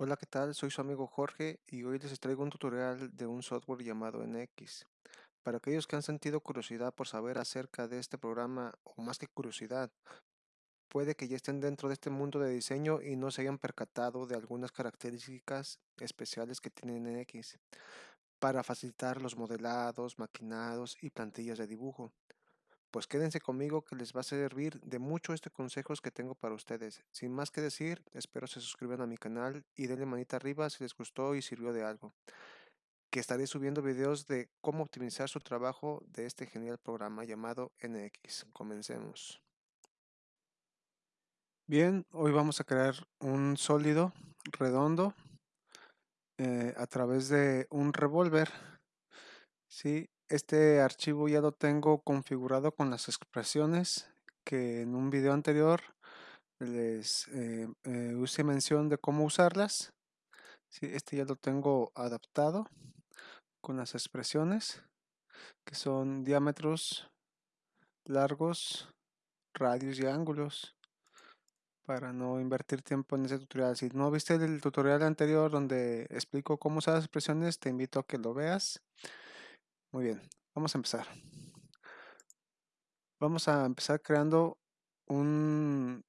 Hola, ¿qué tal? Soy su amigo Jorge y hoy les traigo un tutorial de un software llamado NX. Para aquellos que han sentido curiosidad por saber acerca de este programa, o más que curiosidad, puede que ya estén dentro de este mundo de diseño y no se hayan percatado de algunas características especiales que tiene NX para facilitar los modelados, maquinados y plantillas de dibujo. Pues quédense conmigo que les va a servir de mucho este consejos que tengo para ustedes. Sin más que decir, espero se suscriban a mi canal y denle manita arriba si les gustó y sirvió de algo. Que estaré subiendo videos de cómo optimizar su trabajo de este genial programa llamado NX. Comencemos. Bien, hoy vamos a crear un sólido redondo eh, a través de un revólver. ¿sí? Este archivo ya lo tengo configurado con las expresiones que en un video anterior les eh, eh, use mención de cómo usarlas. Este ya lo tengo adaptado con las expresiones que son diámetros largos, radios y ángulos para no invertir tiempo en ese tutorial. Si no viste el tutorial anterior donde explico cómo usar las expresiones, te invito a que lo veas. Muy bien, vamos a empezar. Vamos a empezar creando un,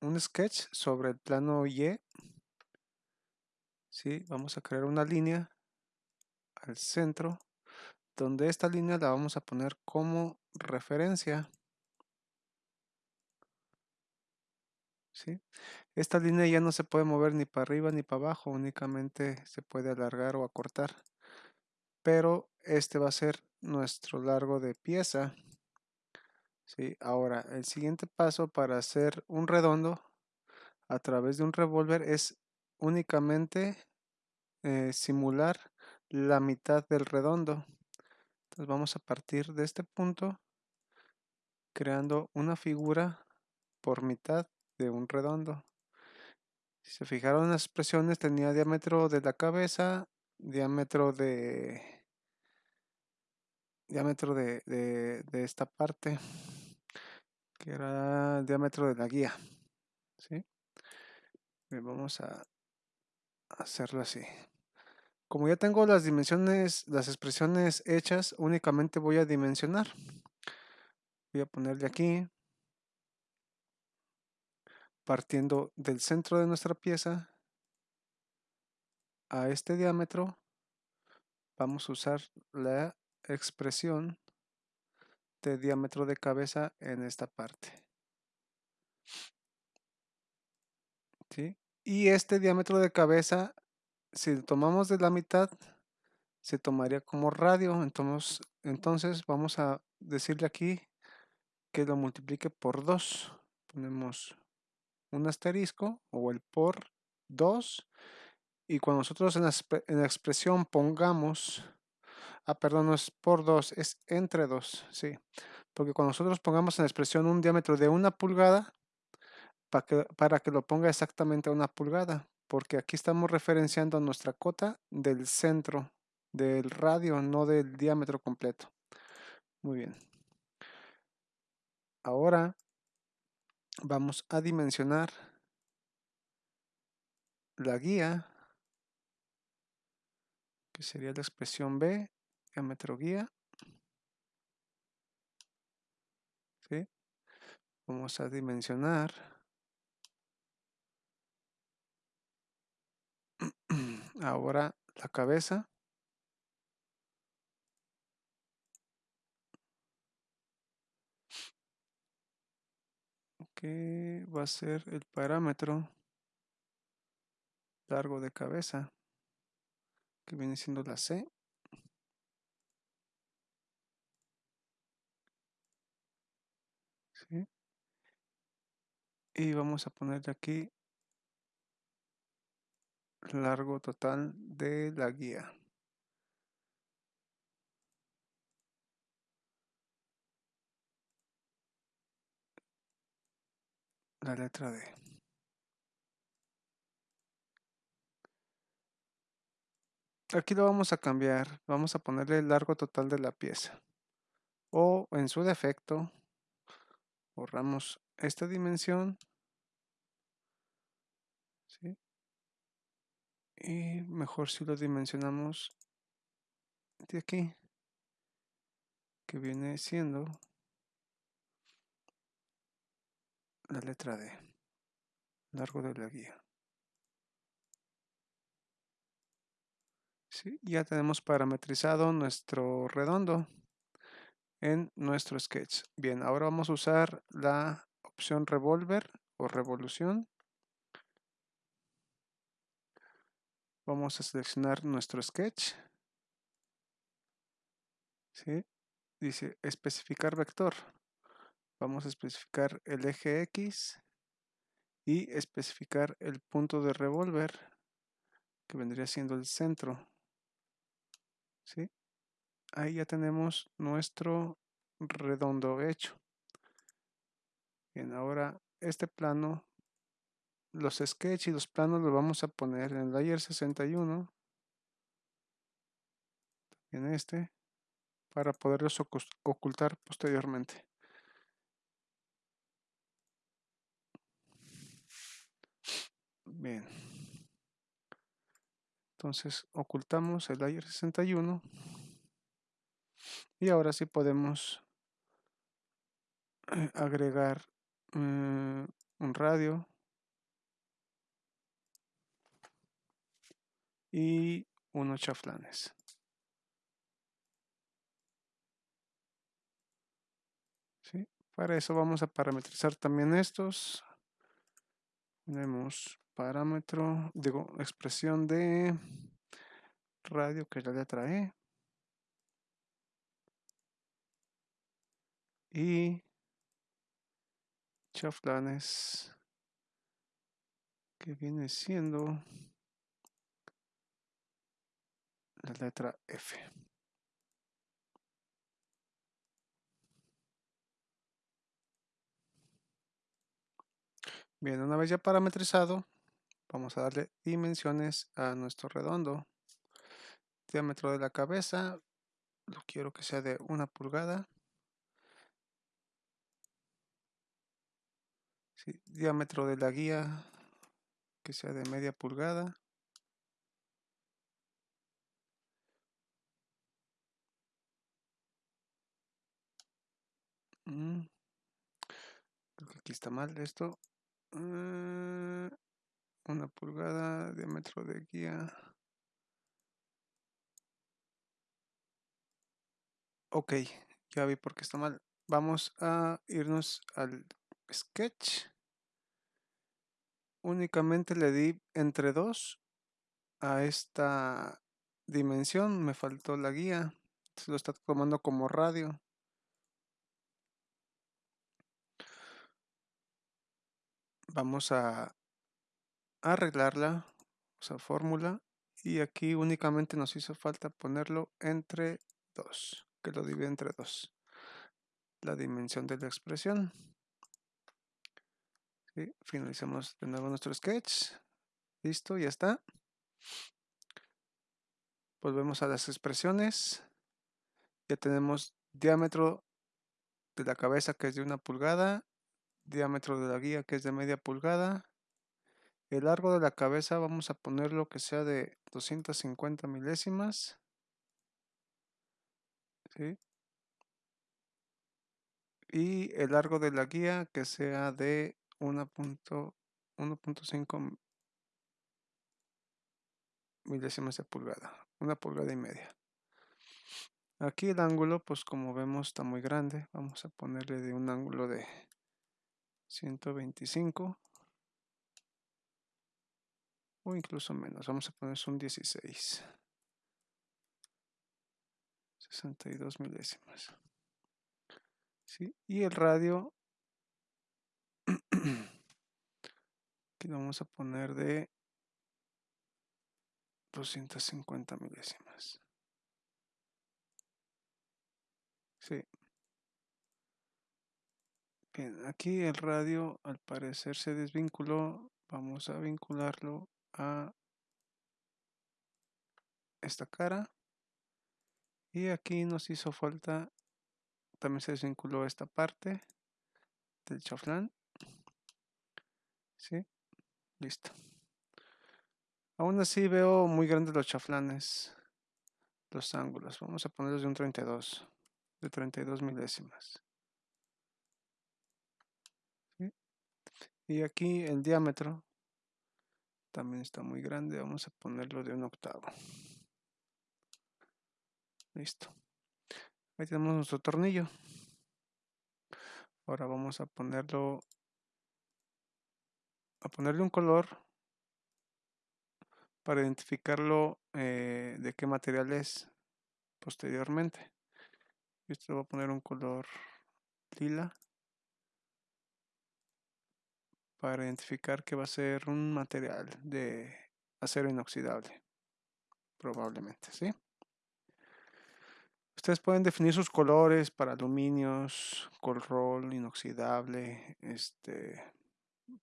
un sketch sobre el plano Y. ¿Sí? Vamos a crear una línea al centro, donde esta línea la vamos a poner como referencia. ¿Sí? Esta línea ya no se puede mover ni para arriba ni para abajo, únicamente se puede alargar o acortar. Pero este va a ser nuestro largo de pieza. ¿sí? Ahora, el siguiente paso para hacer un redondo a través de un revólver es únicamente eh, simular la mitad del redondo. Entonces vamos a partir de este punto creando una figura por mitad de un redondo. Si se fijaron las expresiones tenía diámetro de la cabeza, diámetro de diámetro de, de, esta parte que era el diámetro de la guía ¿sí? vamos a hacerlo así como ya tengo las dimensiones las expresiones hechas únicamente voy a dimensionar voy a ponerle aquí partiendo del centro de nuestra pieza a este diámetro vamos a usar la expresión de diámetro de cabeza en esta parte. ¿Sí? Y este diámetro de cabeza, si lo tomamos de la mitad, se tomaría como radio. Entonces, entonces vamos a decirle aquí que lo multiplique por 2. Ponemos un asterisco o el por 2. Y cuando nosotros en la, en la expresión pongamos Ah, perdón, no es por 2, es entre 2, sí. Porque cuando nosotros pongamos en la expresión un diámetro de una pulgada, para que, para que lo ponga exactamente a una pulgada, porque aquí estamos referenciando nuestra cota del centro del radio, no del diámetro completo. Muy bien. Ahora vamos a dimensionar la guía, que sería la expresión B, diámetro guía. ¿Sí? Vamos a dimensionar. Ahora la cabeza. que va a ser el parámetro largo de cabeza que viene siendo la C y vamos a ponerle aquí largo total de la guía. La letra D. Aquí lo vamos a cambiar vamos a ponerle el largo total de la pieza. O en su defecto borramos esta dimensión. Y mejor si lo dimensionamos de aquí que viene siendo la letra D largo de la guía. Ya tenemos parametrizado nuestro redondo en nuestro sketch. Bien ahora vamos a usar la opción revolver o revolución vamos a seleccionar nuestro sketch ¿sí? dice especificar vector vamos a especificar el eje X y especificar el punto de revolver que vendría siendo el centro ¿sí? ahí ya tenemos nuestro redondo hecho bien ahora este plano los sketches y los planos los vamos a poner en el layer 61 en este para poderlos ocultar posteriormente. Bien. Entonces ocultamos el layer 61 y ahora sí podemos eh, agregar un radio y unos chaflanes. Para eso vamos a parametrizar también estos. Tenemos parámetro, digo, expresión de radio que ya le trae Y chaflanes que viene siendo la letra F. Bien, una vez ya parametrizado, vamos a darle dimensiones a nuestro redondo. Diámetro de la cabeza, lo quiero que sea de una pulgada. Diámetro de la guía, que sea de media pulgada. Mm. Creo que aquí está mal esto. Eh, una pulgada, diámetro de guía. Ok, ya vi por qué está mal. Vamos a irnos al sketch. Únicamente le di entre 2 a esta dimensión. Me faltó la guía. Se lo está tomando como radio. vamos a arreglarla, esa fórmula, y aquí únicamente nos hizo falta ponerlo entre 2, que lo divide entre 2, la dimensión de la expresión. Finalizamos de nuevo nuestro sketch, listo, ya está. Volvemos a las expresiones, ya tenemos diámetro de la cabeza que es de una pulgada diámetro de la guía que es de media pulgada. El largo de la cabeza vamos a ponerlo que sea de 250 milésimas. Y el largo de la guía que sea de 1.5 milésimas de pulgada. Una pulgada y media. Aquí el ángulo, pues como vemos, está muy grande. Vamos a ponerle de un ángulo de 125 o incluso menos. Vamos a poner un 16. 62 milésimas. ¿Sí? Y el radio que vamos a poner de 250 milésimas. Sí. Bien, aquí el radio al parecer se desvinculó. Vamos a vincularlo a esta cara. Y aquí nos hizo falta, también se desvinculó esta parte del chaflán. ¿Sí? Listo. Aún así veo muy grandes los chaflanes, los ángulos. Vamos a ponerlos de un 32, de 32 milésimas. Y aquí el diámetro también está muy grande. Vamos a ponerlo de un octavo. Listo. Ahí tenemos nuestro tornillo. Ahora vamos a ponerlo a ponerle un color para identificarlo eh, de qué material es posteriormente. Esto voy a poner un color lila para identificar que va a ser un material de acero inoxidable probablemente, ¿sí? Ustedes pueden definir sus colores para aluminios, roll, inoxidable, este,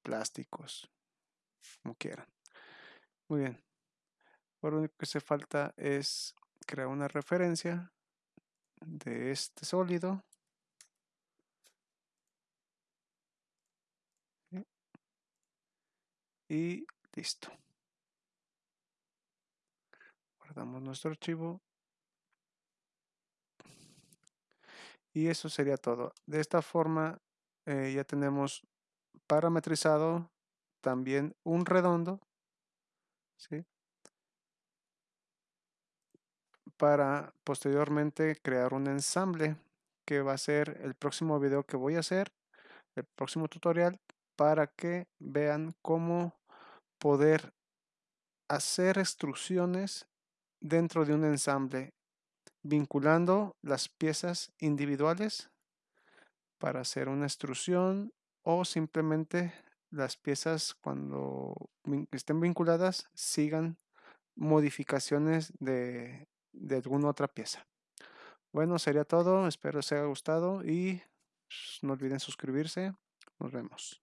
plásticos, como quieran. Muy bien. Lo único que hace falta es crear una referencia de este sólido. Y listo. Guardamos nuestro archivo. Y eso sería todo. De esta forma eh, ya tenemos parametrizado también un redondo. para posteriormente crear un ensamble que va a ser el próximo video que voy a hacer, el próximo tutorial, para que vean cómo poder hacer extrusiones dentro de un ensamble, vinculando las piezas individuales para hacer una extrusión o simplemente las piezas cuando estén vinculadas sigan modificaciones de, de alguna otra pieza. Bueno, sería todo. Espero os haya gustado y pues, no olviden suscribirse. Nos vemos.